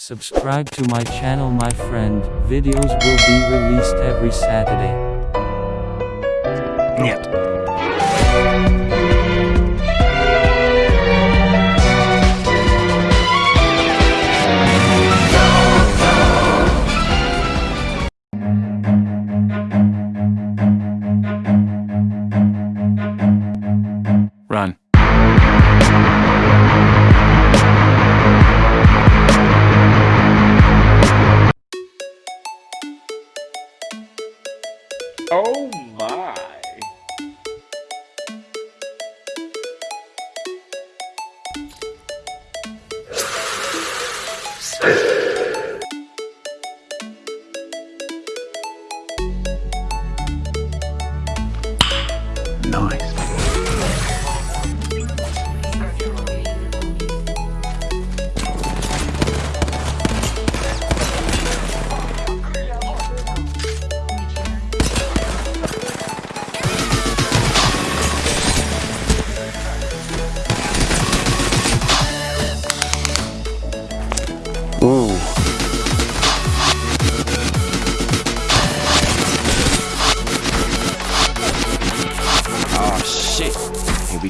Subscribe to my channel my friend, videos will be released every Saturday. Нет. My. Nice.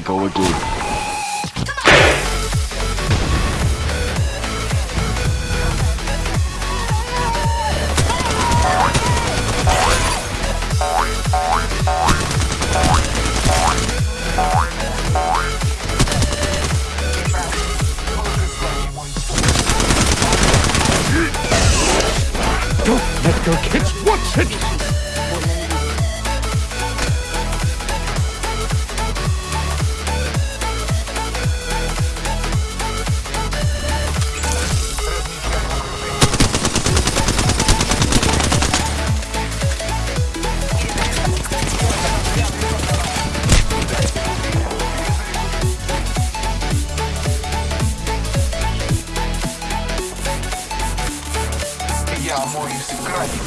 Go again. Let go, kids. What's it? Amor, esse craque.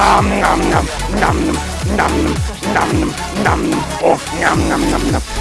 Um, nom nom nom nom nom nom nom nom. Oh, nom nom nom nom.